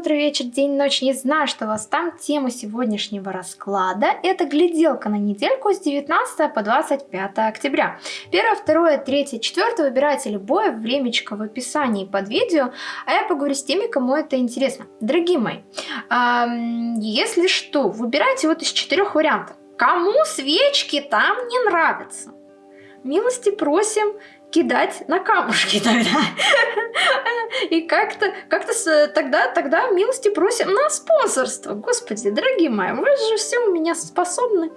утро, вечер, день, ночь, не знаю, что вас там. Тема сегодняшнего расклада – это гляделка на недельку с 19 по 25 октября. Первое, второе, третье, четвертое выбирайте любое времечко в описании под видео, а я поговорю с теми, кому это интересно. Дорогие мои, если что, выбирайте вот из четырех вариантов. Кому свечки там не нравятся? Милости просим кидать на камушки тогда. И как-то как тогда, тогда милости просим на спонсорство. Господи, дорогие мои, вы же все у меня способны.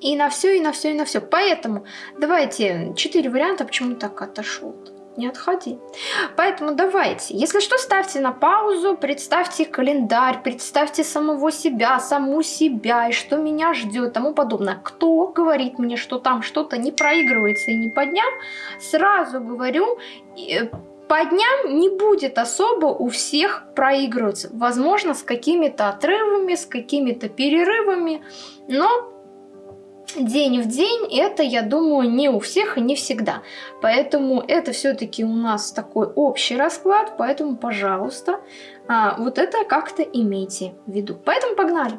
И на все, и на все, и на все. Поэтому давайте четыре варианта, почему так отошел. -то не отходи. Поэтому давайте, если что, ставьте на паузу, представьте календарь, представьте самого себя, саму себя, и что меня ждет, тому подобное. Кто говорит мне, что там что-то не проигрывается и не по дням, сразу говорю, э, по дням не будет особо у всех проигрываться. Возможно, с какими-то отрывами, с какими-то перерывами, но день в день, это, я думаю, не у всех и не всегда. Поэтому это все-таки у нас такой общий расклад, поэтому, пожалуйста, а, вот это как-то имейте в виду. Поэтому погнали!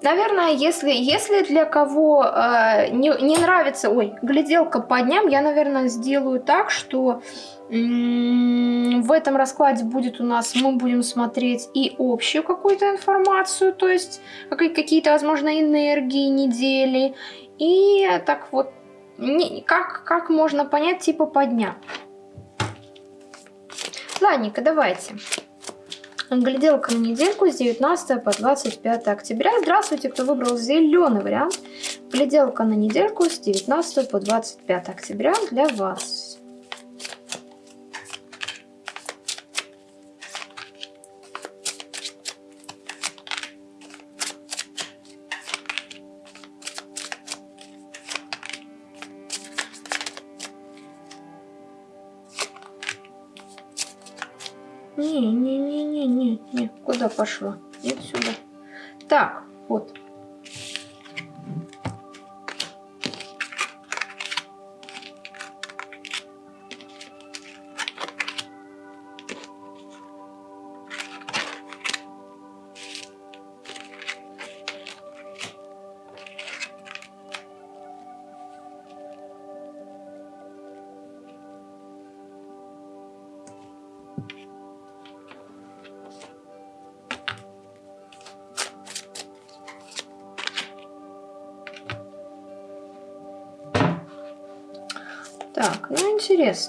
Наверное, если, если для кого э, не, не нравится, ой, гляделка по дням, я, наверное, сделаю так, что в этом раскладе будет у нас, мы будем смотреть и общую какую-то информацию, то есть какие-то, возможно, энергии недели, и так вот, не, как, как можно понять типа по дням. Ладненько, давайте. Гляделка на недельку с 19 по 25 октября. Здравствуйте, кто выбрал зеленый вариант. Гляделка на недельку с 19 по 25 октября для вас. Пошла? Нет, сюда. Так, вот.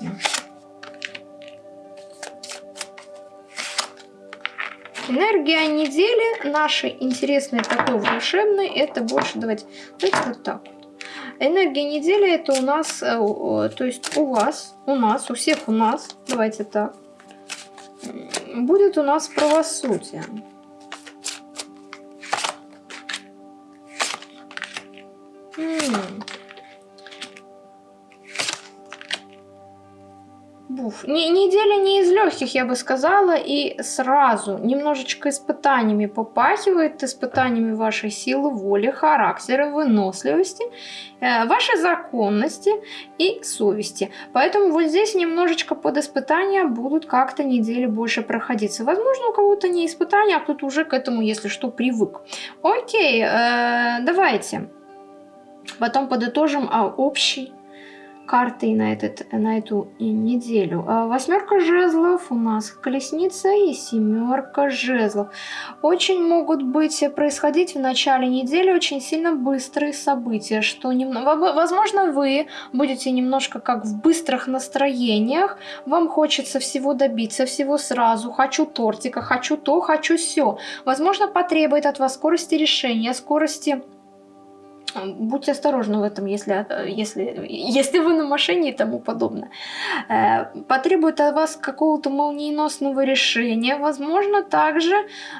Интересно. Энергия недели нашей интересной, такой волшебной, это больше, давайте, давайте вот так. Энергия недели это у нас, э, то есть у вас, у нас, у всех у нас, давайте так, будет у нас правосудие. Не, неделя не из легких, я бы сказала, и сразу немножечко испытаниями попахивает, испытаниями вашей силы, воли, характера, выносливости, э, вашей законности и совести. Поэтому вот здесь немножечко под испытания будут как-то недели больше проходиться. Возможно, у кого-то не испытания, а кто-то уже к этому, если что, привык. Окей, э, давайте. Потом подытожим а, общий картой на, этот, на эту неделю. А восьмерка жезлов у нас, колесница и семерка жезлов. Очень могут быть происходить в начале недели очень сильно быстрые события, что немного, возможно вы будете немножко как в быстрых настроениях, вам хочется всего добиться, всего сразу, хочу тортика, хочу то, хочу все. Возможно потребует от вас скорости решения, скорости Будьте осторожны в этом, если, если, если вы на машине и тому подобное. Э, потребует от вас какого-то молниеносного решения. Возможно, также,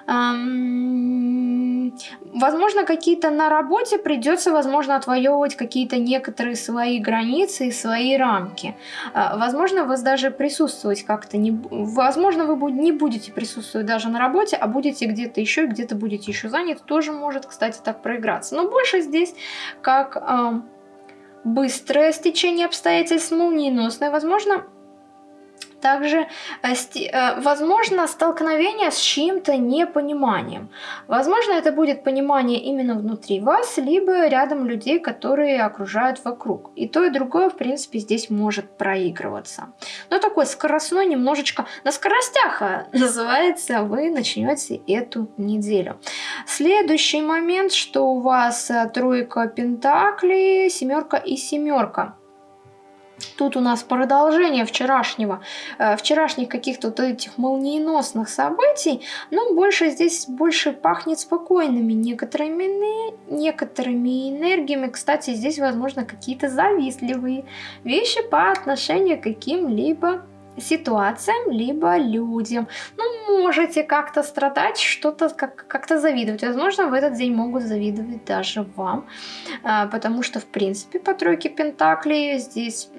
эм, возможно, какие-то на работе придется, возможно, отвоевывать какие-то некоторые свои границы и свои рамки. Э, возможно, вы даже присутствовать как-то не... Возможно, вы не будете присутствовать даже на работе, а будете где-то еще, где-то будете еще заняты. Тоже может, кстати, так проиграться. Но больше здесь как э, быстрое стечение обстоятельств, молниеносное, возможно, Также, э, э, возможно, столкновение с чьим-то непониманием. Возможно, это будет понимание именно внутри вас, либо рядом людей, которые окружают вокруг. И то, и другое, в принципе, здесь может проигрываться. Но такой скоростной, немножечко на скоростях а, называется, вы начнете эту неделю. Следующий момент, что у вас э, тройка пентаклей, семерка и семерка. Тут у нас продолжение вчерашнего, э, вчерашних каких-то вот этих молниеносных событий, но больше здесь больше пахнет спокойными некоторыми, некоторыми энергиями. Кстати, здесь, возможно, какие-то завистливые вещи по отношению к каким-либо ситуациям, либо людям. Ну, можете как-то страдать, что-то как- как-то завидовать. Возможно, в этот день могут завидовать даже вам, а, потому что, в принципе, по тройке Пентаклей здесь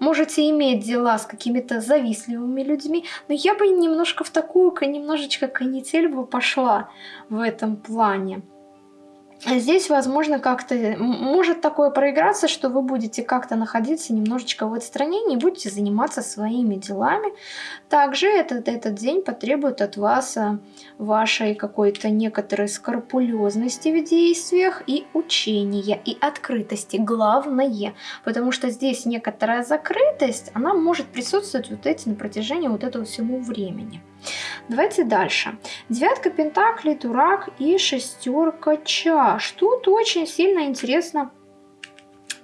можете иметь дела с какими-то завистливыми людьми, но я бы немножко в такую, немножечко канитель бы пошла в этом плане. Здесь, возможно, как-то может такое проиграться, что вы будете как-то находиться немножечко в отстранении, будете заниматься своими делами. Также этот, этот день потребует от вас а, вашей какой-то некоторой скрупулезности в действиях и учения, и открытости. Главное, потому что здесь некоторая закрытость, она может присутствовать вот эти на протяжении вот этого всего времени. Давайте дальше. Девятка пентаклей, дурак и шестерка чаш. Тут очень сильно интересно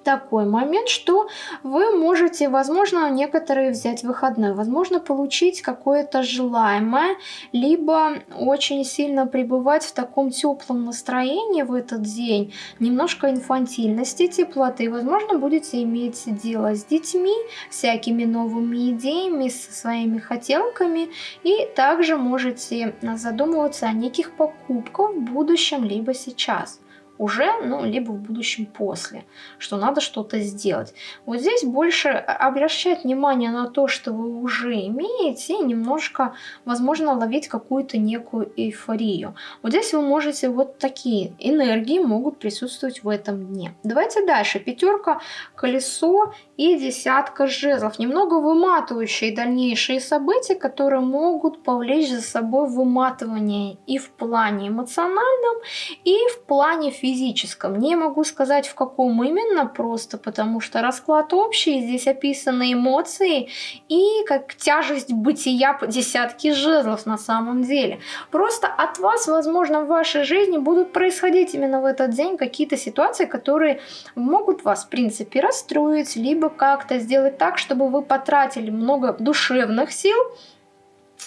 такой момент, что вы можете, возможно, некоторые взять выходной, возможно, получить какое-то желаемое, либо очень сильно пребывать в таком теплом настроении в этот день, немножко инфантильности, теплоты, возможно, будете иметь дело с детьми, всякими новыми идеями, со своими хотелками, и также можете задумываться о неких покупках в будущем, либо сейчас уже, ну, либо в будущем после, что надо что-то сделать. Вот здесь больше обращать внимание на то, что вы уже имеете, и немножко, возможно, ловить какую-то некую эйфорию. Вот здесь вы можете, вот такие энергии могут присутствовать в этом дне. Давайте дальше. Пятерка, колесо и десятка жезлов. Немного выматывающие дальнейшие события, которые могут повлечь за собой выматывание и в плане эмоциональном, и в плане физическом физическом. Не могу сказать в каком именно, просто потому что расклад общий, здесь описаны эмоции и как тяжесть бытия по десятке жезлов на самом деле. Просто от вас, возможно, в вашей жизни будут происходить именно в этот день какие-то ситуации, которые могут вас, в принципе, расстроить, либо как-то сделать так, чтобы вы потратили много душевных сил,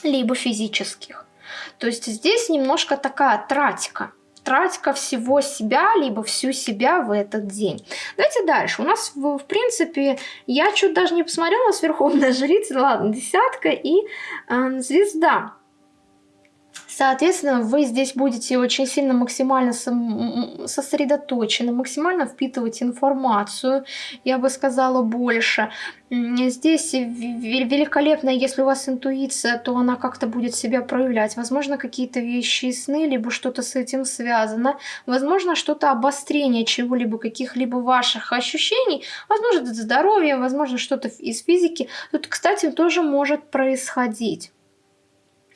либо физических. То есть здесь немножко такая тратика тратька всего себя, либо всю себя в этот день. Давайте дальше. У нас, в, в принципе, я чуть даже не посмотрела, у нас Верховная Жрица, ладно, десятка и э, звезда. Соответственно, вы здесь будете очень сильно максимально сосредоточены, максимально впитывать информацию, я бы сказала, больше. Здесь великолепно, если у вас интуиция, то она как-то будет себя проявлять. Возможно, какие-то вещи и сны, либо что-то с этим связано. Возможно, что-то обострение чего-либо, каких-либо ваших ощущений. Возможно, это здоровье, возможно, что-то из физики. Тут, кстати, тоже может происходить.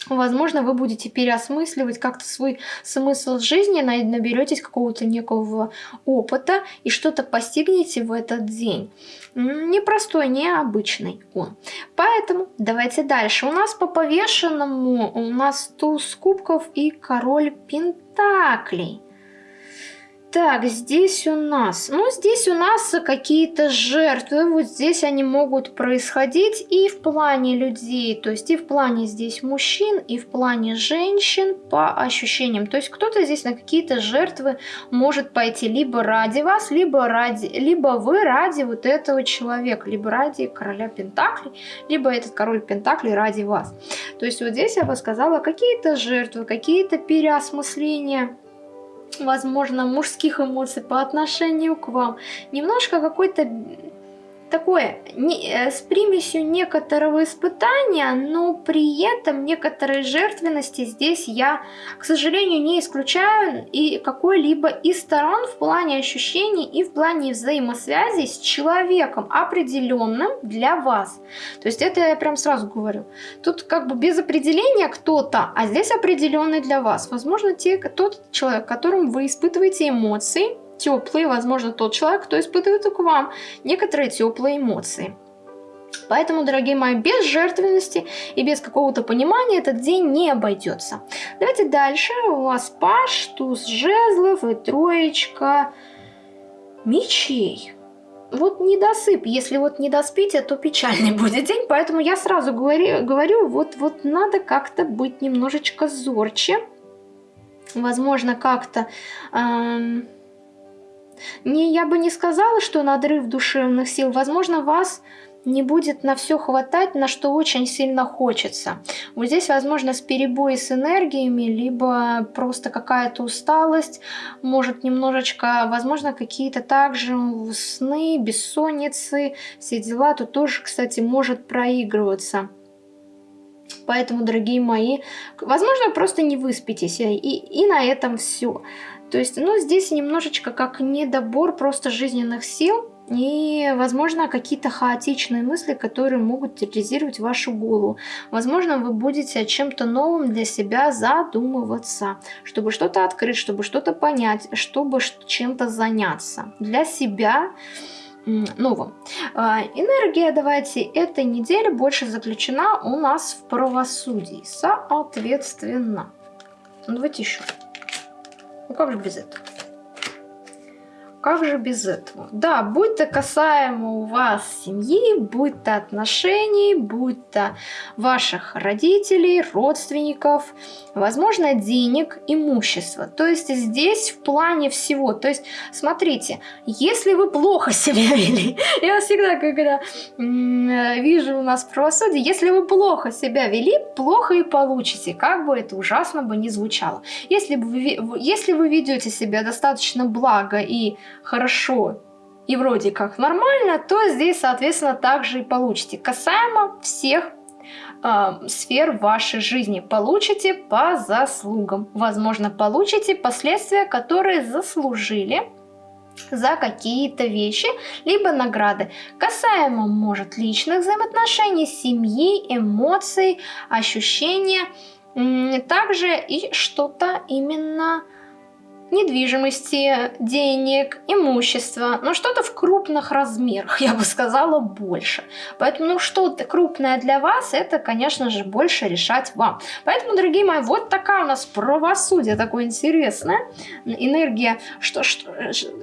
Возможно, вы будете переосмысливать как-то свой смысл жизни, наберетесь какого-то некого опыта и что-то постигнете в этот день. Непростой, необычный он. Поэтому давайте дальше. У нас по повешенному у нас туз кубков и король пентаклей. Так, здесь у нас... Ну, здесь у нас какие-то жертвы. Вот здесь они могут происходить и в плане людей. То есть и в плане здесь мужчин, и в плане женщин по ощущениям. То есть кто-то здесь на какие-то жертвы может пойти либо ради вас, либо, ради, либо вы ради вот этого человека. Либо ради короля Пентаклей, либо этот король Пентаклей ради вас. То есть вот здесь я бы сказала какие-то жертвы, какие-то переосмысления возможно, мужских эмоций по отношению к вам. Немножко какой-то такое не, э, с примесью некоторого испытания, но при этом некоторой жертвенности здесь я, к сожалению, не исключаю и какой-либо из сторон в плане ощущений и в плане взаимосвязи с человеком определенным для вас. То есть это я прям сразу говорю. Тут как бы без определения кто-то, а здесь определенный для вас. Возможно, те, тот человек, которым вы испытываете эмоции, теплые, возможно, тот человек, кто испытывает к вам некоторые теплые эмоции. Поэтому, дорогие мои, без жертвенности и без какого-то понимания этот день не обойдется. Давайте дальше. У вас паш, туз жезлов и троечка мечей. Вот недосып. Если вот не доспите, то печальный будет день. Поэтому я сразу говорю, говорю вот, вот надо как-то быть немножечко зорче. Возможно, как-то... Эм не, я бы не сказала, что надрыв душевных сил. Возможно, вас не будет на все хватать, на что очень сильно хочется. Вот здесь, возможно, с перебои с энергиями, либо просто какая-то усталость, может немножечко, возможно, какие-то также сны, бессонницы, все дела, тут тоже, кстати, может проигрываться. Поэтому, дорогие мои, возможно, просто не выспитесь, и, и на этом все. То есть, ну, здесь немножечко как недобор просто жизненных сил и, возможно, какие-то хаотичные мысли, которые могут терроризировать вашу голову. Возможно, вы будете о чем-то новом для себя задумываться, чтобы что-то открыть, чтобы что-то понять, чтобы чем-то заняться. Для себя новым. А, энергия, давайте, этой недели больше заключена у нас в правосудии, соответственно. Ну, давайте еще. Ну как же без этого? Как же без этого? Да, будь то касаемо у вас семьи, будь то отношений, будь то ваших родителей, родственников, возможно, денег, имущества. То есть здесь в плане всего. То есть, смотрите, если вы плохо себя вели, я всегда, когда вижу у нас правосудие, если вы плохо себя вели, плохо и получите, как бы это ужасно бы не звучало. Если вы, если вы ведете себя достаточно благо и хорошо и вроде как нормально, то здесь, соответственно, также и получите. Касаемо всех э, сфер вашей жизни. Получите по заслугам. Возможно, получите последствия, которые заслужили за какие-то вещи, либо награды. Касаемо, может, личных взаимоотношений, семьи, эмоций, ощущения. Также и что-то именно недвижимости, денег, имущества, но что-то в крупных размерах, я бы сказала, больше. Поэтому, ну, что-то крупное для вас, это, конечно же, больше решать вам. Поэтому, дорогие мои, вот такая у нас правосудие, такое интересное, энергия, что, что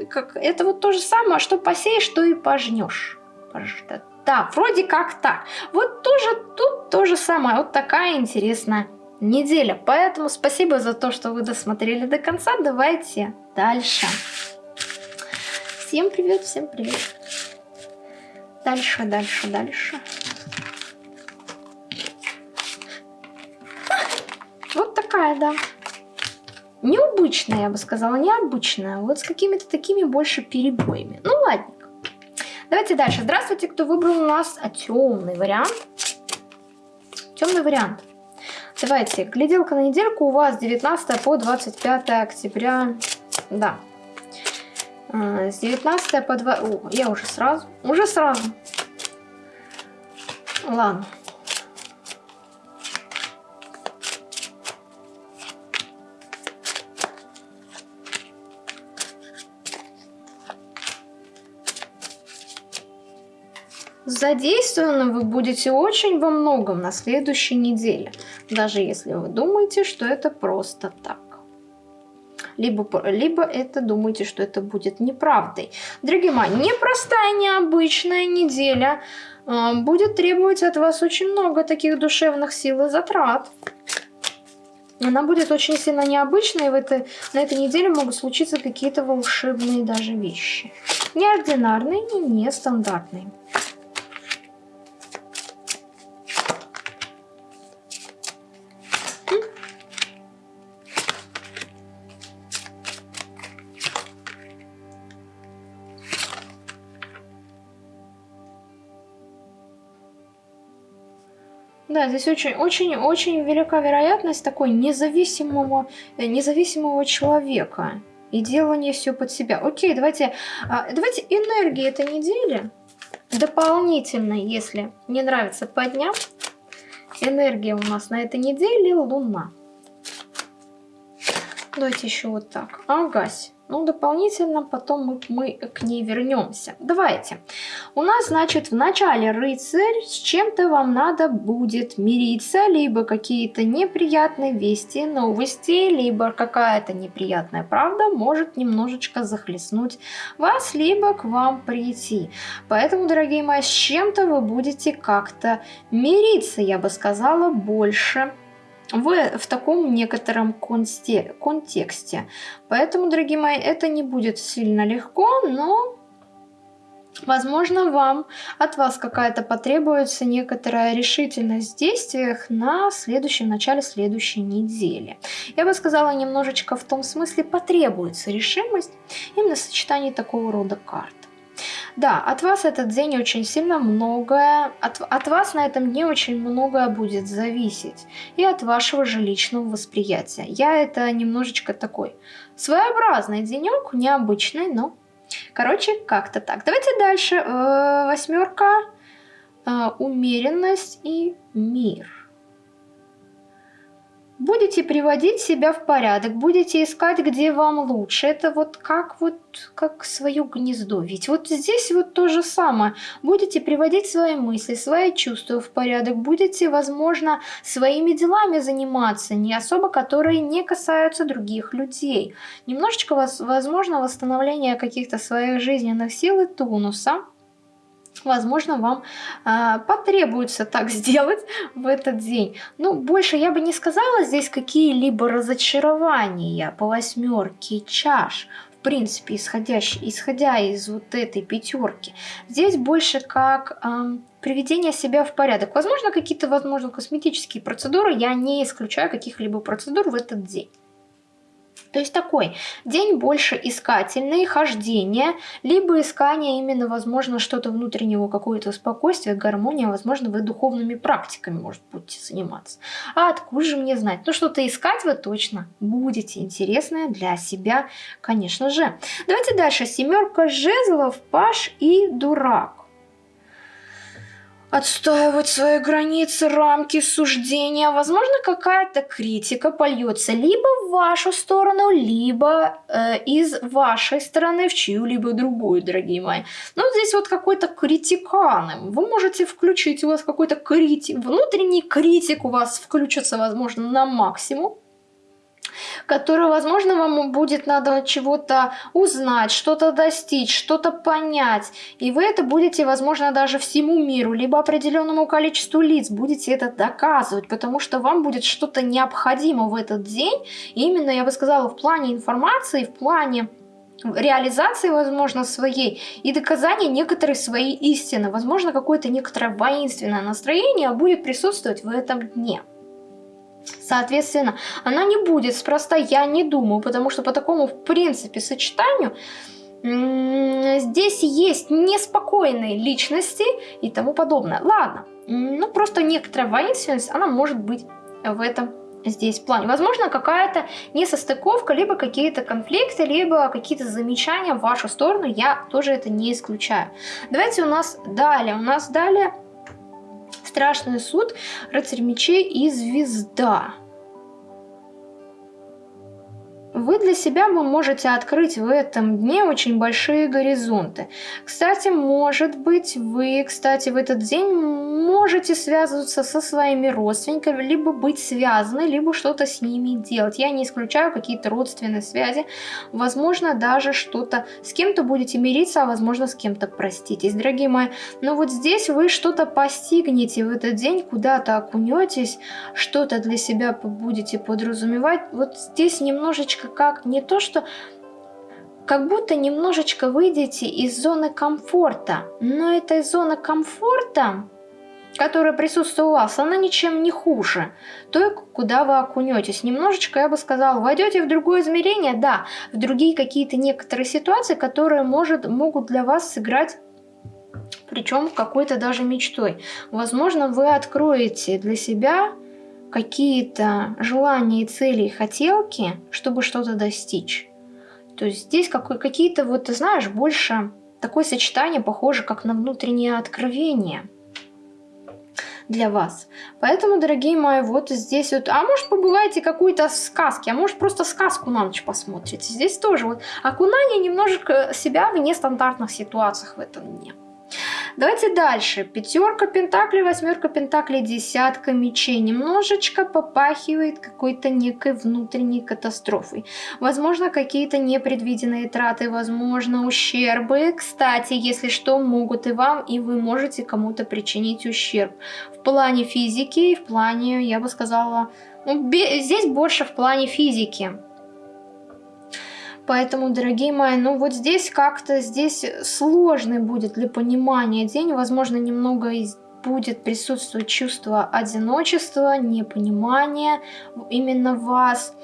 как, это вот то же самое, что посеешь, что и пожнешь. Да, вроде как так. Вот тоже тут то же самое, вот такая интересная неделя. Поэтому спасибо за то, что вы досмотрели до конца. Давайте дальше. Всем привет, всем привет. Дальше, дальше, дальше. Вот такая, да. Необычная, я бы сказала, необычная. Вот с какими-то такими больше перебоями. Ну, ладненько. Давайте дальше. Здравствуйте, кто выбрал у нас темный вариант. Темный вариант. Давайте, гляделка на недельку у вас 19 по 25 октября. Да. А, с 19 по 2... О, я уже сразу. Уже сразу. Ладно. Задействованы вы будете очень во многом на следующей неделе, даже если вы думаете, что это просто так. Либо, либо это думаете, что это будет неправдой. Дорогие мои, непростая, необычная неделя э, будет требовать от вас очень много таких душевных сил и затрат. Она будет очень сильно необычной, и в этой, на этой неделе могут случиться какие-то волшебные даже вещи. Неординарные и нестандартные. Да, здесь очень-очень-очень велика вероятность такой независимого, э, независимого человека. И делание все под себя. Окей, давайте, а, давайте энергии этой недели дополнительно, если не нравится по дням. Энергия у нас на этой неделе Луна. Давайте еще вот так. Агась. Ну, дополнительно потом мы, мы к ней вернемся. Давайте. У нас, значит, в начале рыцарь, с чем-то вам надо будет мириться, либо какие-то неприятные вести, новости, либо какая-то неприятная правда может немножечко захлестнуть вас, либо к вам прийти. Поэтому, дорогие мои, с чем-то вы будете как-то мириться, я бы сказала, больше в, в таком некотором конте, контексте. Поэтому, дорогие мои, это не будет сильно легко, но Возможно, вам от вас какая-то потребуется некоторая решительность в действиях на следующем начале следующей недели. Я бы сказала немножечко в том смысле потребуется решимость именно в сочетании такого рода карт. Да, от вас этот день очень сильно многое, от, от вас на этом дне очень многое будет зависеть. И от вашего же личного восприятия. Я это немножечко такой своеобразный денек, необычный, но... Короче, как-то так. Давайте дальше. Э, восьмерка, э, умеренность и мир будете приводить себя в порядок, будете искать, где вам лучше. Это вот как вот как свое гнездо. Ведь вот здесь вот то же самое. Будете приводить свои мысли, свои чувства в порядок, будете, возможно, своими делами заниматься, не особо, которые не касаются других людей. Немножечко, возможно, восстановление каких-то своих жизненных сил и тонуса – возможно, вам э, потребуется так сделать в этот день. Ну, больше я бы не сказала здесь какие-либо разочарования по восьмерке чаш. В принципе, исходящий, исходя из вот этой пятерки. Здесь больше как э, приведение себя в порядок. Возможно, какие-то, возможно, косметические процедуры. Я не исключаю каких-либо процедур в этот день. То есть такой день больше искательный, хождение, либо искание именно, возможно, что-то внутреннего, какое-то спокойствие, гармония, возможно, вы духовными практиками, может, будете заниматься. А откуда же мне знать? Ну, что-то искать вы точно будете, интересное для себя, конечно же. Давайте дальше. Семерка жезлов, паш и дурак отстаивать свои границы, рамки, суждения. Возможно, какая-то критика польется либо в вашу сторону, либо э, из вашей стороны в чью-либо другую, дорогие мои. Но здесь вот какой-то критикан. Вы можете включить, у вас какой-то критик, внутренний критик у вас включится, возможно, на максимум которую, возможно, вам будет надо чего-то узнать, что-то достичь, что-то понять. И вы это будете, возможно, даже всему миру, либо определенному количеству лиц будете это доказывать, потому что вам будет что-то необходимо в этот день. И именно, я бы сказала, в плане информации, в плане реализации, возможно, своей и доказания некоторой своей истины. Возможно, какое-то некоторое воинственное настроение будет присутствовать в этом дне. Соответственно, она не будет спроста, я не думаю, потому что по такому, в принципе, сочетанию здесь есть неспокойные личности и тому подобное. Ладно, ну просто некоторая воинственность, она может быть в этом здесь плане. Возможно, какая-то несостыковка, либо какие-то конфликты, либо какие-то замечания в вашу сторону, я тоже это не исключаю. Давайте у нас далее, у нас далее Страшный суд, рыцарь мечей и звезда. Вы для себя вы можете открыть в этом дне очень большие горизонты. Кстати, может быть, вы, кстати, в этот день можете связываться со своими родственниками, либо быть связаны, либо что-то с ними делать. Я не исключаю какие-то родственные связи. Возможно, даже что-то с кем-то будете мириться, а возможно, с кем-то проститесь, дорогие мои. Но вот здесь вы что-то постигнете в этот день, куда-то окунетесь, что-то для себя будете подразумевать. Вот здесь немножечко как не то, что как будто немножечко выйдете из зоны комфорта. Но эта зона комфорта, которая присутствует у вас, она ничем не хуже той, куда вы окунетесь. Немножечко, я бы сказала, войдете в другое измерение, да, в другие какие-то некоторые ситуации, которые может, могут для вас сыграть причем какой-то даже мечтой. Возможно, вы откроете для себя какие-то желания и цели и хотелки, чтобы что-то достичь. То есть здесь какие-то, вот ты знаешь, больше такое сочетание похоже как на внутреннее откровение для вас. Поэтому, дорогие мои, вот здесь вот, а может побывайте какую-то сказки, а может просто сказку на ночь посмотрите. Здесь тоже вот окунание немножко себя в нестандартных ситуациях в этом дне. Давайте дальше. Пятерка пентаклей, восьмерка пентаклей, десятка мечей. Немножечко попахивает какой-то некой внутренней катастрофой. Возможно, какие-то непредвиденные траты, возможно, ущербы. Кстати, если что, могут и вам, и вы можете кому-то причинить ущерб. В плане физики в плане, я бы сказала, ну, здесь больше в плане физики. Поэтому, дорогие мои, ну вот здесь как-то, здесь сложный будет для понимания день. Возможно, немного будет присутствовать чувство одиночества, непонимания именно вас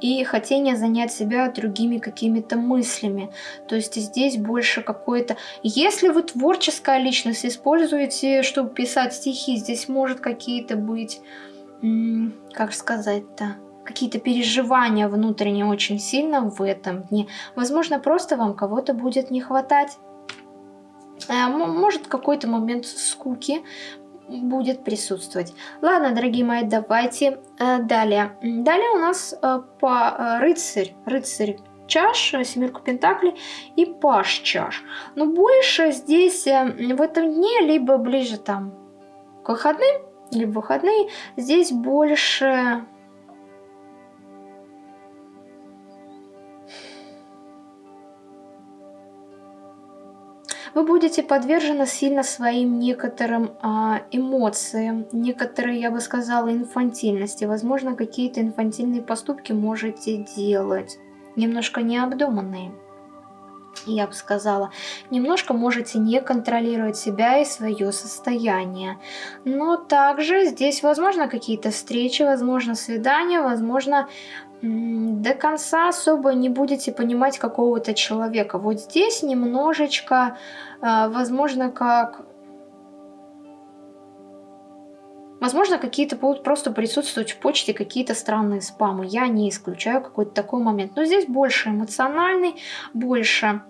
и хотение занять себя другими какими-то мыслями. То есть здесь больше какое-то... Если вы творческая личность используете, чтобы писать стихи, здесь может какие-то быть... Как сказать-то? Какие-то переживания внутренние очень сильно в этом дне. Возможно, просто вам кого-то будет не хватать. Э, может, какой-то момент скуки будет присутствовать. Ладно, дорогие мои, давайте э, далее. Далее у нас э, по рыцарь, рыцарь чаш, семерку пентаклей и паш чаш. Но больше здесь в этом дне, либо ближе там к выходным, либо выходные, здесь больше вы будете подвержены сильно своим некоторым а, эмоциям, некоторые, я бы сказала, инфантильности. Возможно, какие-то инфантильные поступки можете делать, немножко необдуманные. Я бы сказала, немножко можете не контролировать себя и свое состояние. Но также здесь возможно какие-то встречи, возможно свидания, возможно до конца особо не будете понимать какого-то человека. Вот здесь немножечко, а, возможно, как... Возможно, какие-то будут просто присутствовать в почте какие-то странные спамы. Я не исключаю какой-то такой момент. Но здесь больше эмоциональный, больше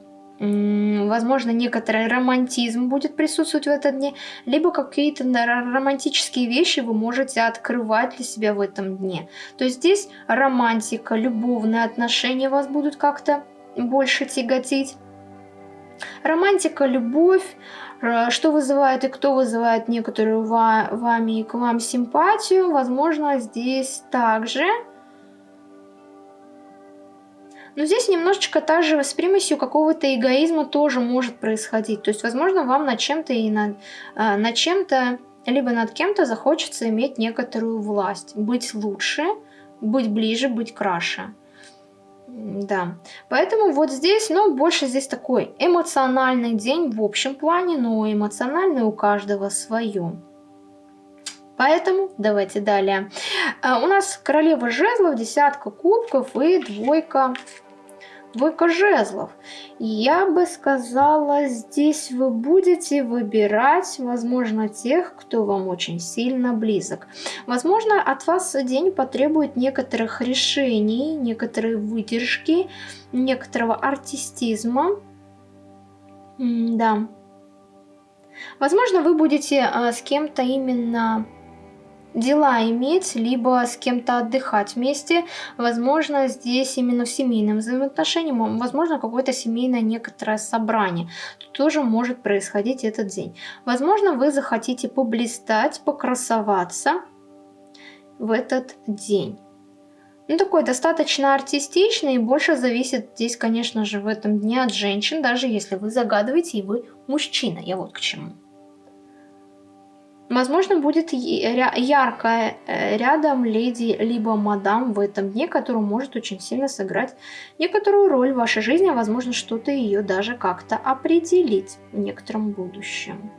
возможно, некоторый романтизм будет присутствовать в этом дне, либо какие-то романтические вещи вы можете открывать для себя в этом дне. То есть здесь романтика, любовные отношения вас будут как-то больше тяготить. Романтика, любовь, э, что вызывает и кто вызывает некоторую вами и к вам симпатию, возможно, здесь также но здесь немножечко также с примесью какого-то эгоизма тоже может происходить. То есть, возможно, вам над чем-то и над, э, над чем-то, либо над кем-то захочется иметь некоторую власть. Быть лучше, быть ближе, быть краше. Да, поэтому вот здесь, ну, больше здесь такой эмоциональный день в общем плане, но эмоциональный у каждого свое. Поэтому давайте далее. А, у нас королева жезлов, десятка кубков и двойка двойка жезлов. Я бы сказала, здесь вы будете выбирать, возможно, тех, кто вам очень сильно близок. Возможно, от вас день потребует некоторых решений, некоторой выдержки, некоторого артистизма. М да. Возможно, вы будете а, с кем-то именно дела иметь, либо с кем-то отдыхать вместе. Возможно, здесь именно в семейном взаимоотношении, возможно, какое-то семейное некоторое собрание. Тут тоже может происходить этот день. Возможно, вы захотите поблистать, покрасоваться в этот день. Ну, такой достаточно артистичный и больше зависит здесь, конечно же, в этом дне от женщин, даже если вы загадываете и вы мужчина. Я вот к чему. Возможно, будет яркая э, рядом леди либо мадам в этом дне, которая может очень сильно сыграть некоторую роль в вашей жизни, а возможно, что-то ее даже как-то определить в некотором будущем.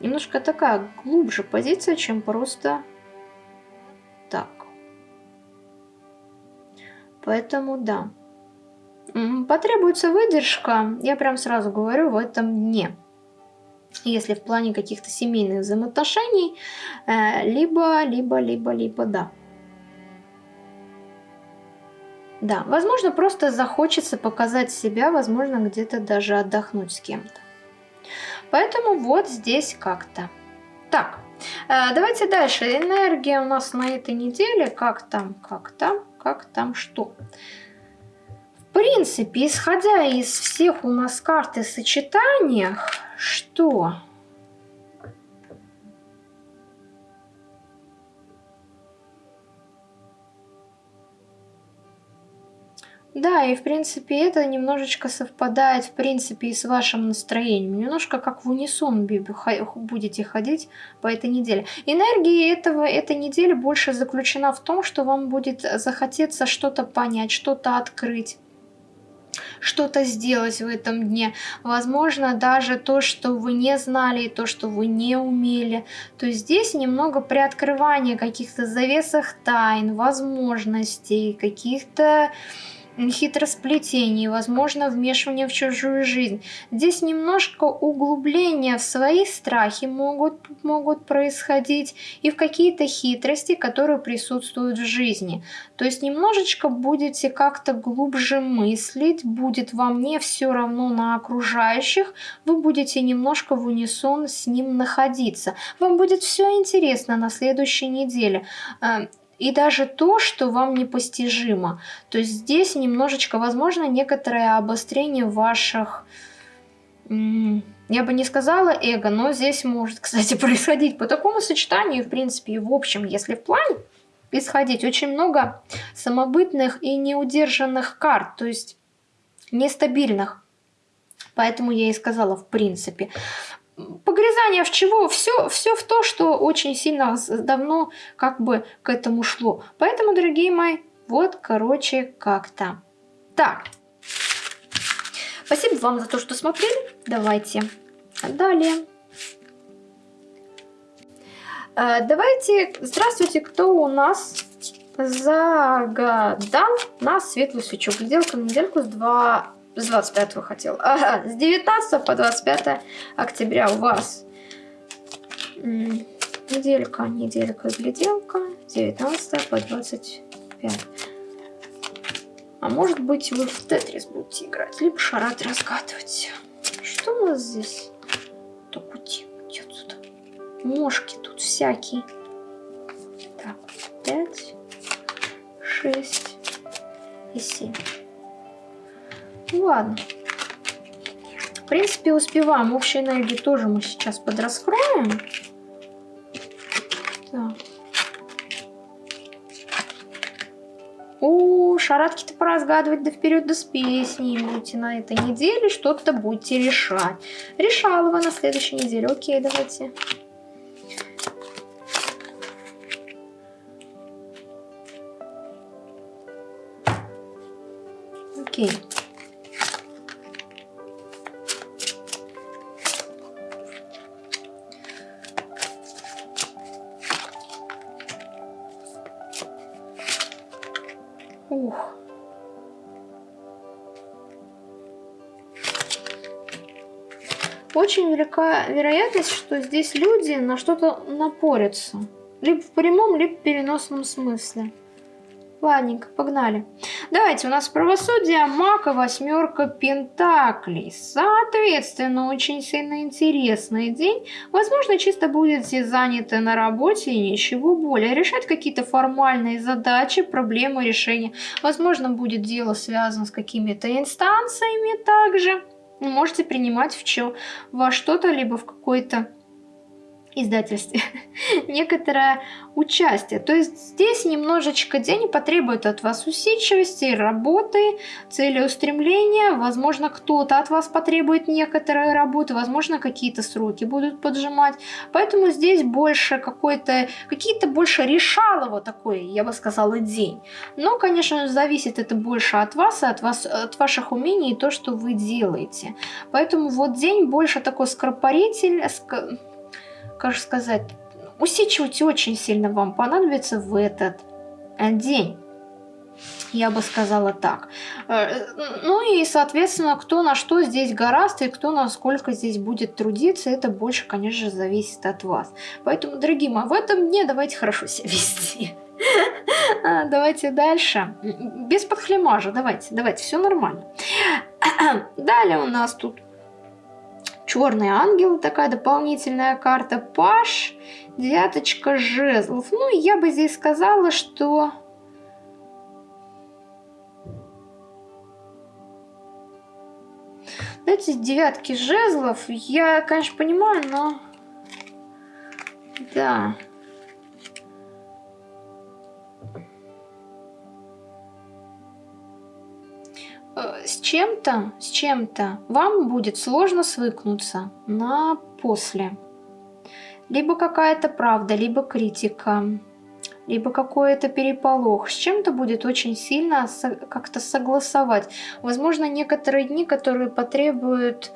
Немножко такая глубже позиция, чем просто так. Поэтому да. Потребуется выдержка, я прям сразу говорю, в этом дне. Если в плане каких-то семейных взаимоотношений, э, либо, либо, либо, либо, да. Да, возможно, просто захочется показать себя, возможно, где-то даже отдохнуть с кем-то. Поэтому вот здесь как-то. Так, э, давайте дальше. Энергия у нас на этой неделе. Как там, как там, как там, что? В принципе, исходя из всех у нас карт и сочетаниях, что Да, и в принципе это немножечко совпадает в принципе и с вашим настроением. Немножко как в унисон будете ходить по этой неделе. Энергия этого, этой недели больше заключена в том, что вам будет захотеться что-то понять, что-то открыть что-то сделать в этом дне. Возможно, даже то, что вы не знали, и то, что вы не умели. То есть здесь немного приоткрывания каких-то завесах тайн, возможностей, каких-то хитросплетений, возможно, вмешивание в чужую жизнь. Здесь немножко углубления в свои страхи могут, могут происходить и в какие-то хитрости, которые присутствуют в жизни. То есть немножечко будете как-то глубже мыслить, будет вам не все равно на окружающих, вы будете немножко в унисон с ним находиться. Вам будет все интересно на следующей неделе э, и даже то, что вам непостижимо. То есть здесь немножечко, возможно, некоторое обострение ваших, я бы не сказала эго, но здесь может, кстати, происходить по такому сочетанию, в принципе, и в общем, если в плане исходить, очень много самобытных и неудержанных карт, то есть нестабильных. Поэтому я и сказала в принципе погрязание в чего? Все, все в то, что очень сильно давно как бы к этому шло. Поэтому, дорогие мои, вот, короче, как-то. Так. Спасибо вам за то, что смотрели. Давайте далее. Э, давайте, здравствуйте, кто у нас загадал на светлую свечу. Гляделка на недельку с 2 с 25 хотел. Ага, с 19 по 25 октября у вас неделька, неделька, гляделка. 19 по 25. А может быть вы в Тетрис будете играть, либо шарат разгадывать. Что у нас здесь? Так, уйти, уйти отсюда. Мошки тут всякие. Так, 5, 6 и 7. Ну ладно. В принципе, успеваем. Общей энергии тоже мы сейчас подраскроем. Так. О, шаратки-то поразгадывать да вперед да с песней будете на этой неделе, что-то будете решать. Решала вы на следующей неделе. Окей, давайте. Ух. Очень велика вероятность, что здесь люди на что-то напорятся. Либо в прямом, либо в переносном смысле. Ладненько, погнали. Давайте, у нас правосудие, маг и восьмерка пентаклей. Соответственно, очень сильно интересный день. Возможно, чисто будете заняты на работе и ничего более. Решать какие-то формальные задачи, проблемы, решения. Возможно, будет дело связано с какими-то инстанциями также. Можете принимать в чё, во что-то, либо в какой-то издательстве некоторое участие. То есть здесь немножечко день потребует от вас усидчивости, работы, целеустремления. Возможно, кто-то от вас потребует некоторые работы, возможно, какие-то сроки будут поджимать. Поэтому здесь больше какой-то, какие-то больше решалово такой, я бы сказала, день. Но, конечно, зависит это больше от вас и от, вас, от ваших умений и то, что вы делаете. Поэтому вот день больше такой скоропаритель, как же сказать, усидчивать очень сильно вам понадобится в этот э, день. Я бы сказала так. Э, ну и, соответственно, кто на что здесь гораст и кто насколько здесь будет трудиться, это больше, конечно зависит от вас. Поэтому, дорогие мои, в этом дне давайте хорошо себя вести. А, давайте дальше. Без подхлемажа, давайте, давайте, все нормально. Далее у нас тут черный ангел, такая дополнительная карта. Паш, девяточка жезлов. Ну, я бы здесь сказала, что Эти девятки жезлов, я, конечно, понимаю, но... Да. Чем-то, с чем-то вам будет сложно свыкнуться на после. Либо какая-то правда, либо критика либо какой-то переполох. С чем-то будет очень сильно как-то согласовать. Возможно, некоторые дни, которые потребуют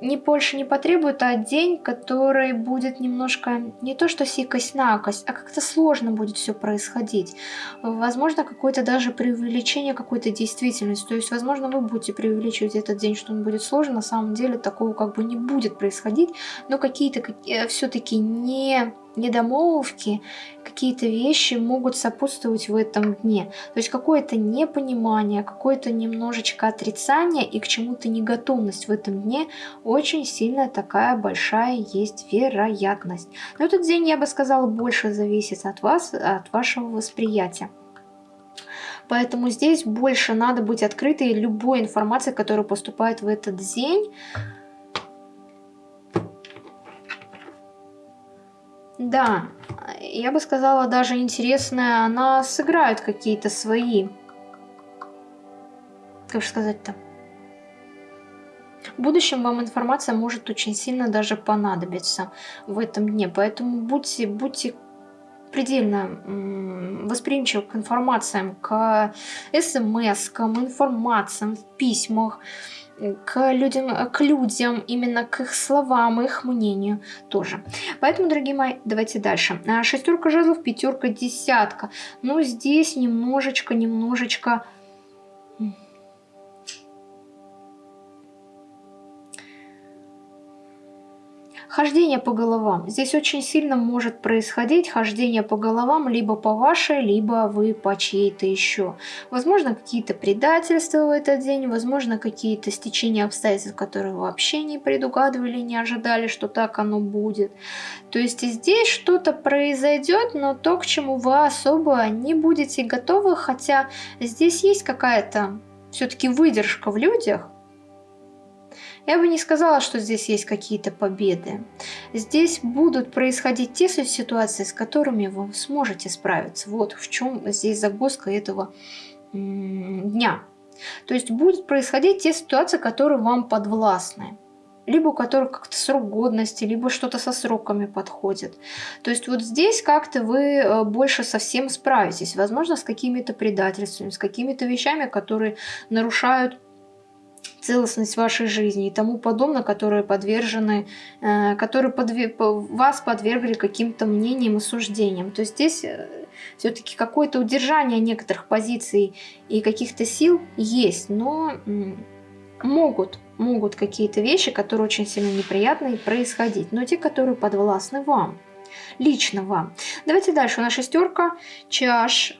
не больше не потребует, а день, который будет немножко не то что сикость-накость, а как-то сложно будет все происходить. Возможно, какое-то даже преувеличение какой-то действительности. То есть, возможно, вы будете преувеличивать этот день, что он будет сложен. На самом деле такого как бы не будет происходить, но какие-то э, все-таки не недомолвки, какие-то вещи могут сопутствовать в этом дне. То есть какое-то непонимание, какое-то немножечко отрицание и к чему-то неготовность в этом дне очень сильно такая большая есть вероятность. Но этот день, я бы сказала, больше зависит от вас, от вашего восприятия. Поэтому здесь больше надо быть открытой любой информации, которая поступает в этот день. Да, я бы сказала, даже интересная, она сыграет какие-то свои... Как же сказать-то? В будущем вам информация может очень сильно даже понадобиться в этом дне, поэтому будьте, будьте предельно восприимчивы к информациям, к смс, к информациям в письмах, к людям, к людям, именно к их словам, их мнению тоже. Поэтому, дорогие мои, давайте дальше. А, шестерка жезлов, пятерка, десятка. Ну, здесь немножечко, немножечко Хождение по головам. Здесь очень сильно может происходить хождение по головам либо по вашей, либо вы по чьей-то еще. Возможно, какие-то предательства в этот день, возможно, какие-то стечения обстоятельств, которые вообще не предугадывали, не ожидали, что так оно будет. То есть здесь что-то произойдет, но то, к чему вы особо не будете готовы, хотя здесь есть какая-то все-таки выдержка в людях, я бы не сказала, что здесь есть какие-то победы. Здесь будут происходить те ситуации, с которыми вы сможете справиться. Вот в чем здесь загвоздка этого дня. То есть будут происходить те ситуации, которые вам подвластны либо у которых как-то срок годности, либо что-то со сроками подходит. То есть вот здесь как-то вы э, больше совсем справитесь, возможно, с какими-то предательствами, с какими-то вещами, которые нарушают целостность вашей жизни и тому подобное, которые подвержены, э, которые подве вас подвергли каким-то мнениям и суждениям. То есть здесь э, все-таки какое-то удержание некоторых позиций и каких-то сил есть, но могут, могут какие-то вещи, которые очень сильно неприятные, происходить, но те, которые подвластны вам, лично вам. Давайте дальше. У нас шестерка чаш,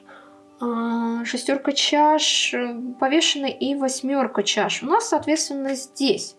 шестерка чаш, э, повешенный и восьмерка чаш. У нас, соответственно, здесь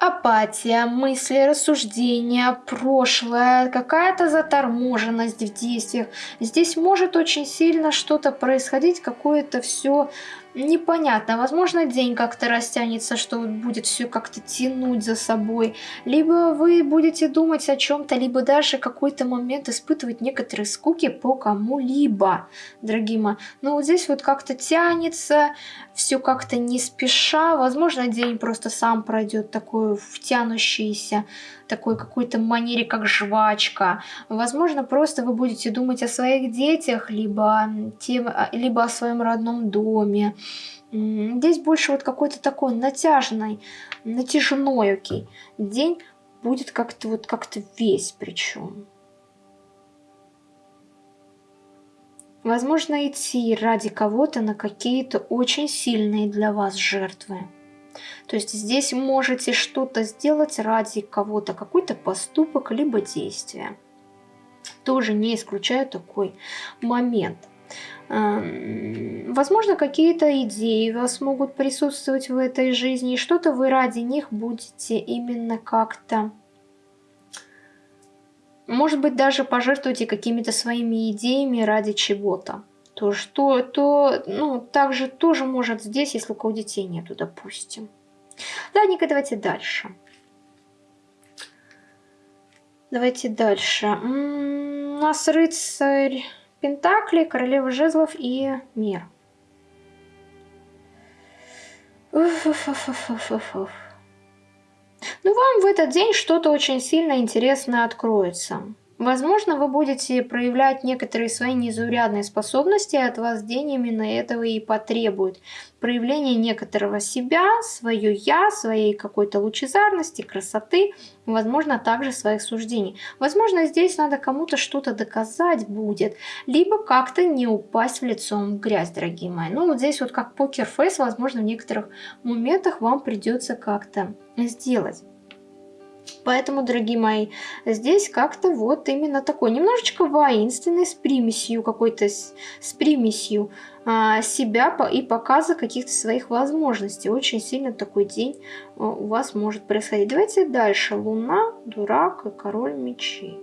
апатия, мысли, рассуждения, прошлое, какая-то заторможенность в действиях. Здесь может очень сильно что-то происходить, какое-то все непонятно. Возможно, день как-то растянется, что будет все как-то тянуть за собой. Либо вы будете думать о чем-то, либо даже какой-то момент испытывать некоторые скуки по кому-либо, дорогие мои. Но вот здесь вот как-то тянется, все как-то не спеша. Возможно, день просто сам пройдет такой втянущийся, такой какой-то манере, как жвачка. Возможно, просто вы будете думать о своих детях, либо, тем, либо о своем родном доме. Здесь больше вот какой-то такой натяжный, натяжной окей. День будет как-то вот как-то весь причем. Возможно, идти ради кого-то на какие-то очень сильные для вас жертвы. То есть здесь можете что-то сделать ради кого-то, какой-то поступок, либо действие. Тоже не исключаю такой момент. Эм, возможно, какие-то идеи у вас могут присутствовать в этой жизни, и что-то вы ради них будете именно как-то может быть, даже пожертвуйте какими-то своими идеями ради чего-то. То, что, то, ну, также тоже может здесь, если у кого детей нету, допустим. Ладненько, давайте дальше. Давайте дальше. У нас рыцарь Пентакли, королева жезлов и мир. Уф -уф -уф ну, вам в этот день что-то очень сильно интересное откроется. Возможно, вы будете проявлять некоторые свои незаурядные способности, от вас день именно этого и потребует. Проявление некоторого себя, свое «я», своей какой-то лучезарности, красоты, возможно, также своих суждений. Возможно, здесь надо кому-то что-то доказать будет, либо как-то не упасть в лицом в грязь, дорогие мои. Ну, вот здесь вот как покер-фейс, возможно, в некоторых моментах вам придется как-то сделать. Поэтому, дорогие мои, здесь как-то вот именно такой, немножечко воинственный, с примесью какой-то, с, с примесью а, себя и показа каких-то своих возможностей. Очень сильно такой день а, у вас может происходить. Давайте дальше. Луна, дурак и король мечей.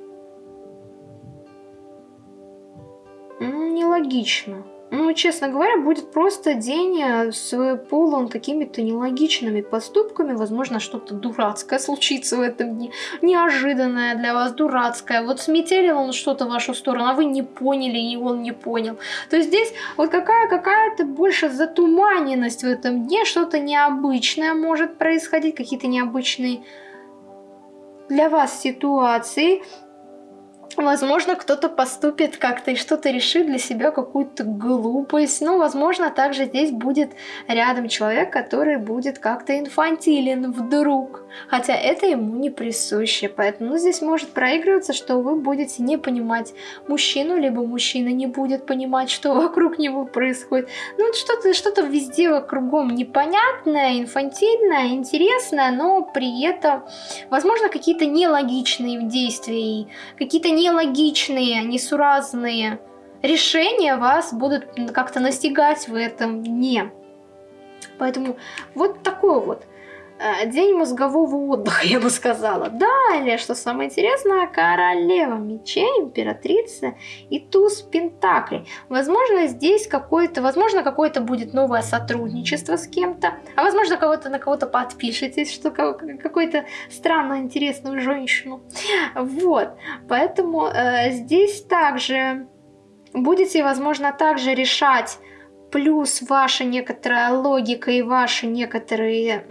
Нелогично. Ну, честно говоря, будет просто день э, с полон какими-то нелогичными поступками. Возможно, что-то дурацкое случится в этом дне. Неожиданное для вас, дурацкое. Вот сметелил он что-то в вашу сторону, а вы не поняли, и он не понял. То есть здесь вот какая какая-то больше затуманенность в этом дне. Что-то необычное может происходить, какие-то необычные для вас ситуации. Возможно, кто-то поступит как-то и что-то решит для себя, какую-то глупость. Ну, возможно, также здесь будет рядом человек, который будет как-то инфантилен вдруг. Хотя это ему не присуще. Поэтому ну, здесь может проигрываться, что вы будете не понимать мужчину, либо мужчина не будет понимать, что вокруг него происходит. Ну, что-то что, -то, везде вокругом непонятное, инфантильное, интересное, но при этом, возможно, какие-то нелогичные действия, какие-то не нелогичные, несуразные решения вас будут как-то настигать в этом дне. Поэтому вот такой вот день мозгового отдыха, я бы сказала. Далее, что самое интересное, королева мечей, императрица и туз пентаклей. Возможно, здесь какое-то, возможно, какое-то будет новое сотрудничество с кем-то, а возможно, кого-то на кого-то подпишетесь, что какой-то странно интересную женщину. Вот, поэтому э, здесь также будете, возможно, также решать плюс ваша некоторая логика и ваши некоторые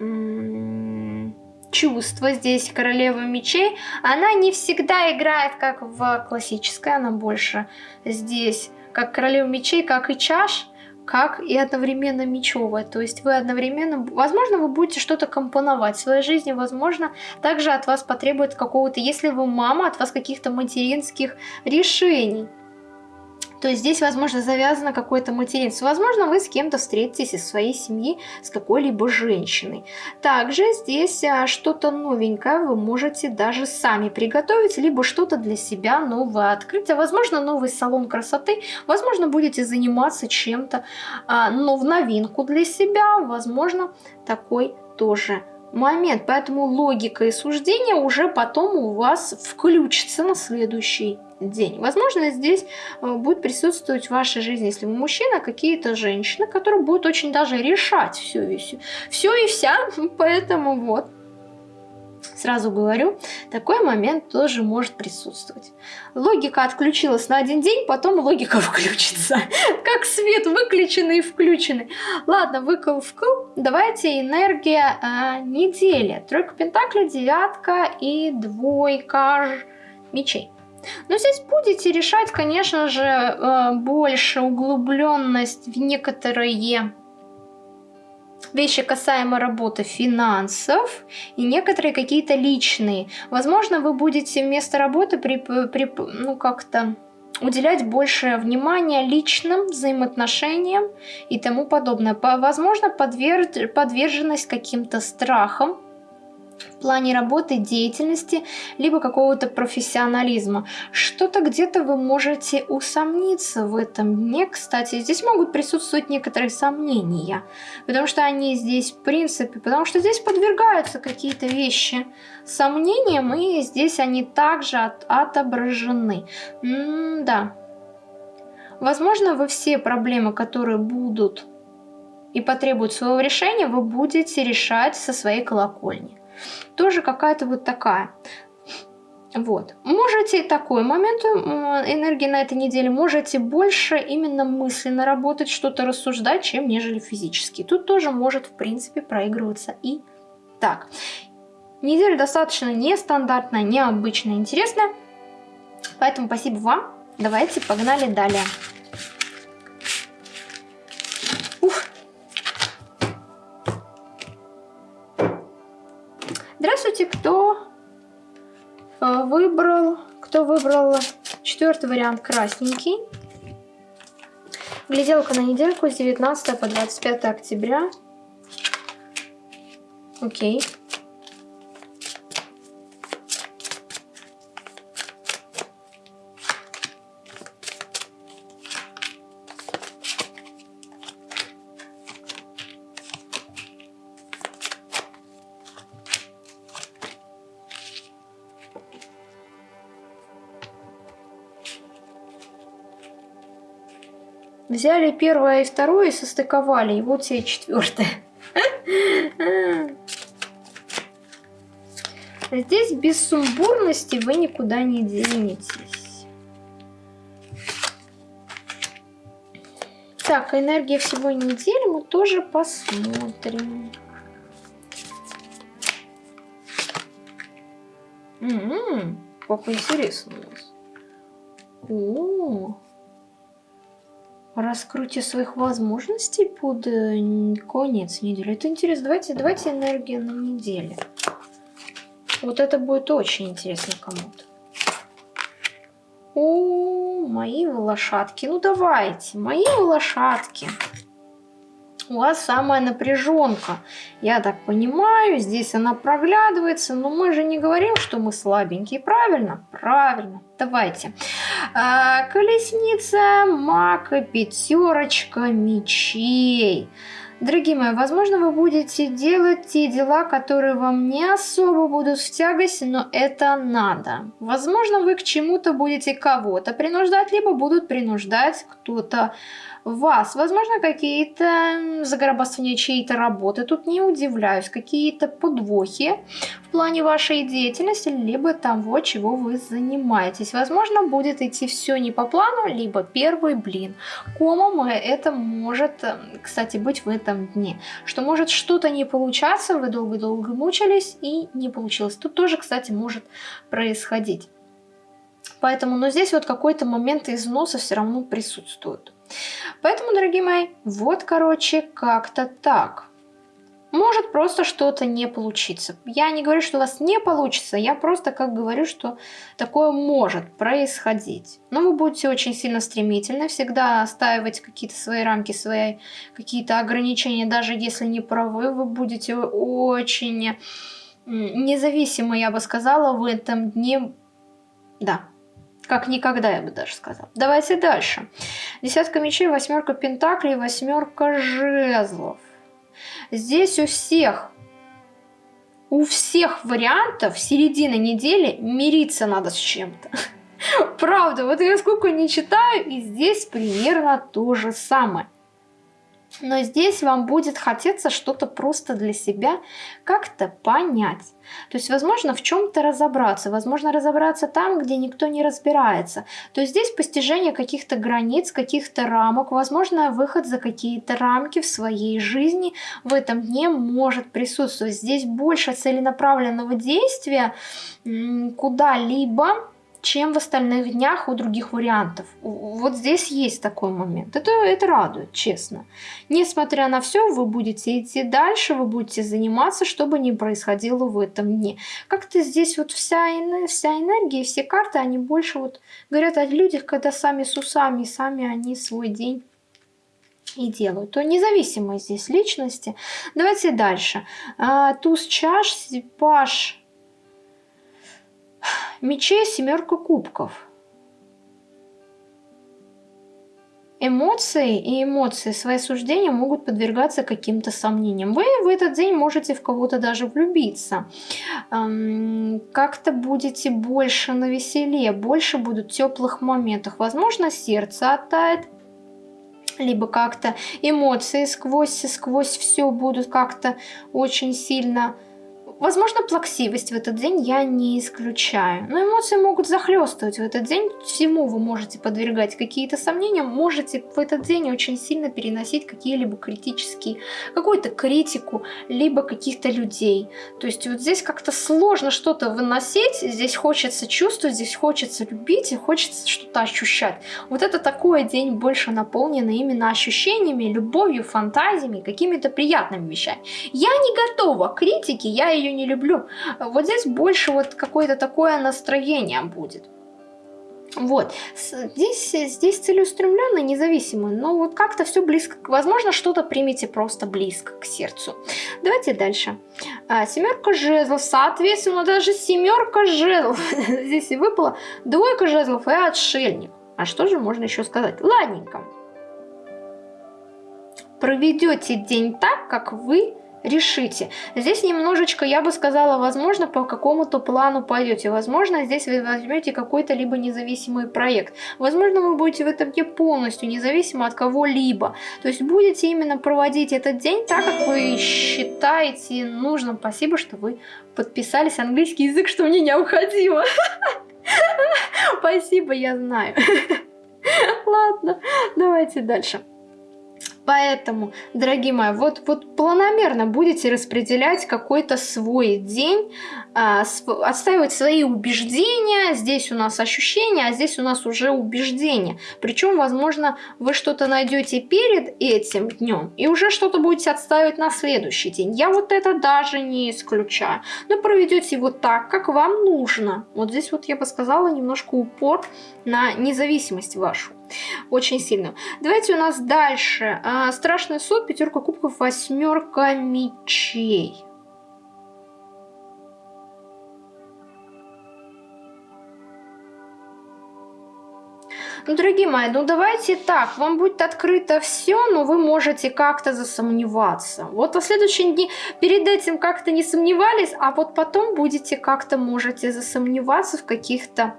чувства здесь королева мечей, она не всегда играет как в классической, она больше здесь как королева мечей, как и чаш, как и одновременно мечевая. То есть вы одновременно, возможно, вы будете что-то компоновать в своей жизни, возможно, также от вас потребует какого-то, если вы мама, от вас каких-то материнских решений. То есть здесь, возможно, завязано какое-то материнство. Возможно, вы с кем-то встретитесь из своей семьи, с какой-либо женщиной. Также здесь а, что-то новенькое вы можете даже сами приготовить, либо что-то для себя новое открыть. А возможно, новый салон красоты. Возможно, будете заниматься чем-то, а, но в новинку для себя. Возможно, такой тоже момент. Поэтому логика и суждение уже потом у вас включится на следующий день. Возможно, здесь э, будет присутствовать в вашей жизни, если вы мужчина, какие-то женщины, которые будут очень даже решать все все, все и вся. Поэтому вот. Сразу говорю, такой момент тоже может присутствовать. Логика отключилась на один день, потом логика включится. Как свет выключенный и включенный. Ладно, выкл вкл. Давайте энергия э, недели. Тройка пентаклей, девятка и двойка мечей. Но здесь будете решать, конечно же, э, больше углубленность в некоторые вещи касаемо работы финансов и некоторые какие-то личные. Возможно, вы будете вместо работы при, при, ну как-то уделять больше внимания личным взаимоотношениям и тому подобное. Возможно, подверженность каким-то страхам, плане работы, деятельности, либо какого-то профессионализма. Что-то где-то вы можете усомниться в этом дне. Кстати, здесь могут присутствовать некоторые сомнения, потому что они здесь в принципе, потому что здесь подвергаются какие-то вещи сомнениям, и здесь они также от, отображены. М да. Возможно, вы все проблемы, которые будут и потребуют своего решения, вы будете решать со своей колокольни тоже какая-то вот такая. Вот. Можете такой момент энергии на этой неделе, можете больше именно мысленно работать, что-то рассуждать, чем нежели физически. Тут тоже может, в принципе, проигрываться и так. Неделя достаточно нестандартная, необычная, интересная. Поэтому спасибо вам. Давайте погнали далее. Выбрал, кто выбрал четвертый вариант красненький. Гляделка на недельку с 19 по 25 октября. Окей. Взяли первое и второе состыковали, и вот тебе четвертое. Здесь без сумбурности вы никуда не денетесь. Так, энергия всего недели мы тоже посмотрим. М -м -м, как интересно у нас. -о раскрытие своих возможностей под э, конец недели. Это интересно. Давайте, давайте энергия на неделе. Вот это будет очень интересно кому-то. О, мои лошадки. Ну давайте, мои лошадки у вас самая напряженка. Я так понимаю, здесь она проглядывается, но мы же не говорим, что мы слабенькие, правильно? Правильно. Давайте. А, колесница, мака, пятерочка мечей. Дорогие мои, возможно, вы будете делать те дела, которые вам не особо будут в тягость, но это надо. Возможно, вы к чему-то будете кого-то принуждать, либо будут принуждать кто-то вас. Возможно, какие-то загробастывания чьей-то работы, тут не удивляюсь, какие-то подвохи в плане вашей деятельности, либо того, чего вы занимаетесь. Возможно, будет идти все не по плану, либо первый блин. Комом это может, кстати, быть в этом дне. Что может что-то не получаться, вы долго-долго мучились и не получилось. Тут тоже, кстати, может происходить. Поэтому, но здесь вот какой-то момент износа все равно присутствует. Поэтому, дорогие мои, вот, короче, как-то так. Может просто что-то не получиться. Я не говорю, что у вас не получится, я просто как говорю, что такое может происходить. Но вы будете очень сильно стремительны, всегда оставить какие-то свои рамки, свои какие-то ограничения, даже если не правы, вы будете очень независимо, я бы сказала, в этом дне, да, как никогда, я бы даже сказала. Давайте дальше. Десятка мечей, восьмерка пентаклей, восьмерка жезлов. Здесь у всех, у всех вариантов середина недели мириться надо с чем-то. Правда, вот я сколько не читаю, и здесь примерно то же самое. Но здесь вам будет хотеться что-то просто для себя как-то понять. То есть, возможно, в чем-то разобраться, возможно, разобраться там, где никто не разбирается. То есть здесь постижение каких-то границ, каких-то рамок, возможно, выход за какие-то рамки в своей жизни в этом дне может присутствовать. Здесь больше целенаправленного действия куда-либо, чем в остальных днях у других вариантов. Вот здесь есть такой момент. Это, это радует, честно. Несмотря на все, вы будете идти дальше, вы будете заниматься, что бы ни происходило в этом дне. Как-то здесь вот вся, вся энергия, все карты, они больше вот говорят о людях, когда сами с усами, сами они свой день и делают, то независимо здесь личности. Давайте дальше. А, туз чаш, паш мечей, семерка кубков. Эмоции и эмоции, свои суждения могут подвергаться каким-то сомнениям. Вы в этот день можете в кого-то даже влюбиться. Как-то будете больше на веселе, больше будут теплых моментах. Возможно, сердце оттает, либо как-то эмоции сквозь, сквозь все будут как-то очень сильно Возможно, плаксивость в этот день я не исключаю. Но эмоции могут захлестывать в этот день. Всему вы можете подвергать какие-то сомнения. Можете в этот день очень сильно переносить какие-либо критические, какую-то критику, либо каких-то людей. То есть вот здесь как-то сложно что-то выносить. Здесь хочется чувствовать, здесь хочется любить и хочется что-то ощущать. Вот это такой день больше наполнен именно ощущениями, любовью, фантазиями, какими-то приятными вещами. Я не готова к критике, я ее ее не люблю. Вот здесь больше вот какое-то такое настроение будет. Вот, здесь, здесь целеустремленный, независимый, но вот как-то все близко, возможно, что-то примите просто близко к сердцу. Давайте дальше. А, семерка жезлов, соответственно, даже семерка жезлов. Здесь и выпала двойка жезлов и отшельник. А что же можно еще сказать? Ладненько. Проведете день так, как вы решите. Здесь немножечко, я бы сказала, возможно, по какому-то плану пойдете. Возможно, здесь вы возьмете какой-то либо независимый проект. Возможно, вы будете в этом дне полностью независимо от кого-либо. То есть будете именно проводить этот день так, как вы считаете нужным. Спасибо, что вы подписались. Английский язык, что мне необходимо. Спасибо, я знаю. Ладно, давайте дальше. Поэтому, дорогие мои, вот, вот планомерно будете распределять какой-то свой день, а, отстаивать свои убеждения. Здесь у нас ощущения, а здесь у нас уже убеждения. Причем, возможно, вы что-то найдете перед этим днем и уже что-то будете отстаивать на следующий день. Я вот это даже не исключаю. Но проведете его так, как вам нужно. Вот здесь вот я бы сказала немножко упор на независимость вашу. Очень сильно. Давайте у нас дальше. А, страшный суд, пятерка кубков, восьмерка мечей. Ну, дорогие мои, ну давайте так, вам будет открыто все, но вы можете как-то засомневаться. Вот в следующие дни перед этим как-то не сомневались, а вот потом будете как-то можете засомневаться в каких-то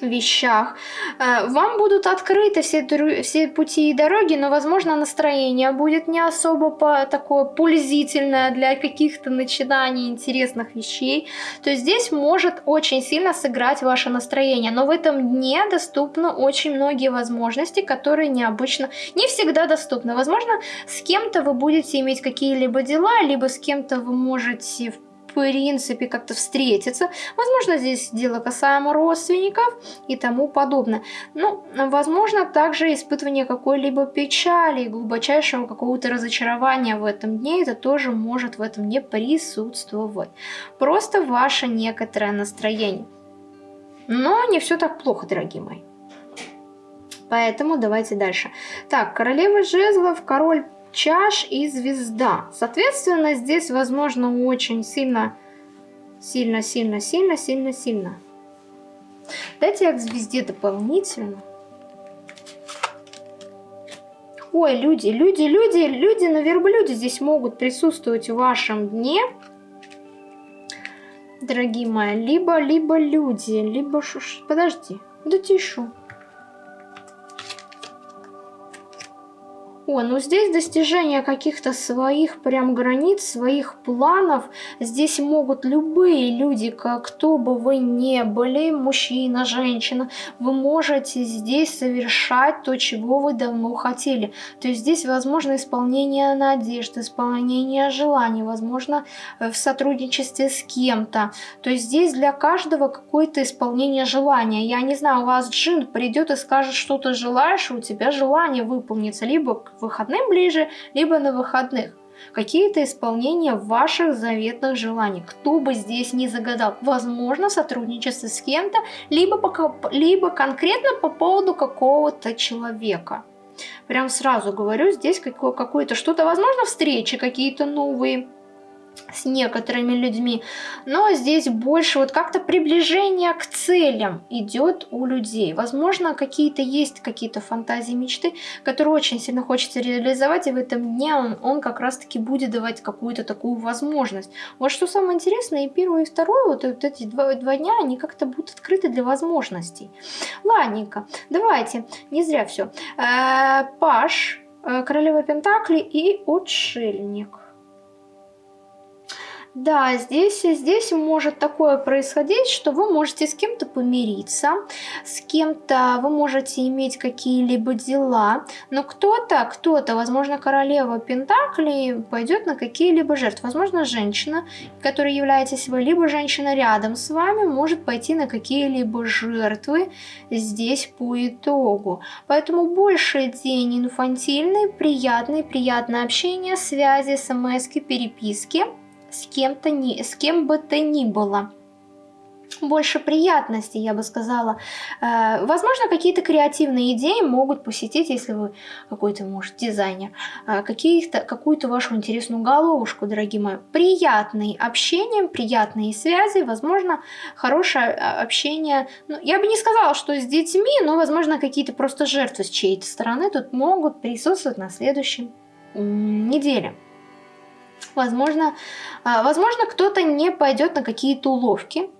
вещах. Э, вам будут открыты все, все пути и дороги, но, возможно, настроение будет не особо по, такое пульзительное для каких-то начинаний интересных вещей. То есть здесь может очень сильно сыграть ваше настроение. Но в этом дне доступны очень многие возможности, которые необычно, не всегда доступны. Возможно, с кем-то вы будете иметь какие-либо дела, либо с кем-то вы можете в принципе как-то встретиться. Возможно, здесь дело касаемо родственников и тому подобное. Ну, возможно, также испытывание какой-либо печали, глубочайшего какого-то разочарования в этом дне, это тоже может в этом дне присутствовать. Просто ваше некоторое настроение. Но не все так плохо, дорогие мои. Поэтому давайте дальше. Так, королева жезлов, король чаш и звезда. Соответственно, здесь, возможно, очень сильно, сильно, сильно, сильно, сильно, сильно. Дайте я к звезде дополнительно. Ой, люди, люди, люди, люди на верблюде здесь могут присутствовать в вашем дне. Дорогие мои, либо, либо люди, либо... Подожди, да тишу. О, ну здесь достижение каких-то своих прям границ, своих планов. Здесь могут любые люди, кто бы вы ни были, мужчина, женщина, вы можете здесь совершать то, чего вы давно хотели. То есть здесь возможно исполнение надежд, исполнение желаний, возможно э, в сотрудничестве с кем-то. То есть здесь для каждого какое-то исполнение желания. Я не знаю, у вас джин придет и скажет, что ты желаешь, у тебя желание выполнится, либо выходным ближе, либо на выходных. Какие-то исполнения ваших заветных желаний. Кто бы здесь не загадал. Возможно, сотрудничество с кем-то, либо, по, либо конкретно по поводу какого-то человека. Прям сразу говорю, здесь какое-то что-то, возможно, встречи какие-то новые с некоторыми людьми, но здесь больше вот как-то приближение к целям идет у людей. Возможно, какие-то есть какие-то фантазии, мечты, которые очень сильно хочется реализовать, и в этом дне он, он как раз-таки будет давать какую-то такую возможность. Вот что самое интересное, и первое, и второе, вот, вот эти два, два дня, они как-то будут открыты для возможностей. Ладненько, давайте, не зря все. Э, Паш, э, Королева Пентакли и Отшельник. Да, здесь, здесь может такое происходить, что вы можете с кем-то помириться, с кем-то вы можете иметь какие-либо дела, но кто-то, кто-то, возможно, королева Пентаклей пойдет на какие-либо жертвы. Возможно, женщина, которая являетесь вы, либо женщина рядом с вами, может пойти на какие-либо жертвы здесь по итогу. Поэтому больше день инфантильный, приятный, приятное общение, связи, смс, переписки с кем-то ни, с кем бы то ни было больше приятностей, я бы сказала. Э, возможно, какие-то креативные идеи могут посетить, если вы какой-то, может, дизайнер, какие-то, какую-то вашу интересную головушку, дорогие мои. Приятные общения, приятные связи, возможно, хорошее э, общение. Ну, я бы не сказала, что с детьми, но, возможно, какие-то просто жертвы с чьей-то стороны тут могут присутствовать на следующей неделе. Возможно, а, возможно кто-то не пойдет на какие-то уловки,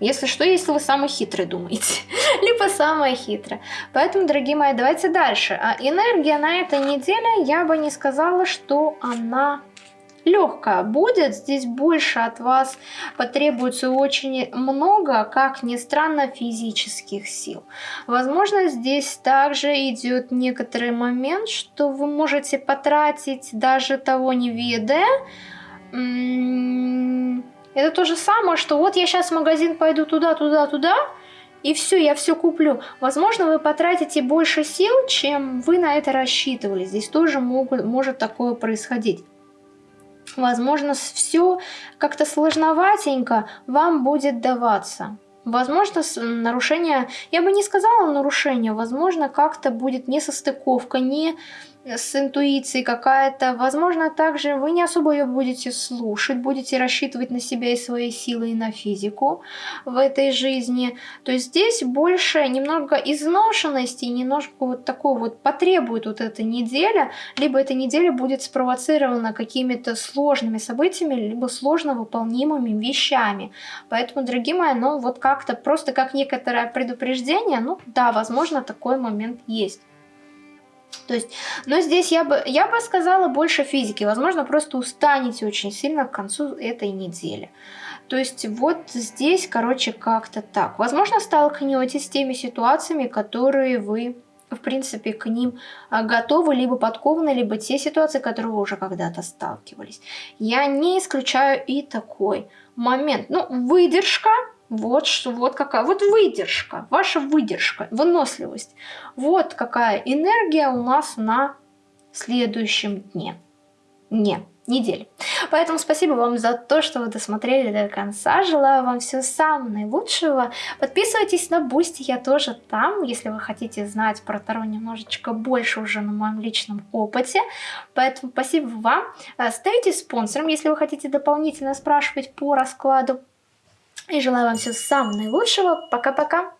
если что, если вы самый хитрый думаете, либо самая хитрая. Поэтому, дорогие мои, давайте дальше. А энергия на этой неделе, я бы не сказала, что она легкая будет. Здесь больше от вас потребуется очень много, как ни странно, физических сил. Возможно, здесь также идет некоторый момент, что вы можете потратить даже того не ведая. Это то же самое, что вот я сейчас в магазин пойду туда, туда, туда, и все, я все куплю. Возможно, вы потратите больше сил, чем вы на это рассчитывали. Здесь тоже могут, может такое происходить. Возможно, все как-то сложноватенько вам будет даваться. Возможно, нарушение, я бы не сказала нарушение, возможно, как-то будет несостыковка, не с интуицией какая-то. Возможно, также вы не особо ее будете слушать, будете рассчитывать на себя и свои силы, и на физику в этой жизни. То есть здесь больше немного изношенности, немножко вот такого вот потребует вот эта неделя, либо эта неделя будет спровоцирована какими-то сложными событиями, либо сложно выполнимыми вещами. Поэтому, дорогие мои, ну вот как-то просто как некоторое предупреждение, ну да, возможно, такой момент есть. То есть, но здесь я бы, я бы сказала больше физики. Возможно, просто устанете очень сильно к концу этой недели. То есть вот здесь, короче, как-то так. Возможно, столкнетесь с теми ситуациями, которые вы, в принципе, к ним а, готовы, либо подкованы, либо те ситуации, которые вы уже когда-то сталкивались. Я не исключаю и такой момент. Ну, выдержка, вот, что, вот какая, вот выдержка, ваша выдержка, выносливость. Вот какая энергия у нас на следующем дне. Не, недели. Поэтому спасибо вам за то, что вы досмотрели до конца. Желаю вам всего самого наилучшего. Подписывайтесь на Бусти, я тоже там, если вы хотите знать про Таро немножечко больше уже на моем личном опыте. Поэтому спасибо вам. Ставите спонсором, если вы хотите дополнительно спрашивать по раскладу. И желаю вам всего самого наилучшего. Пока-пока.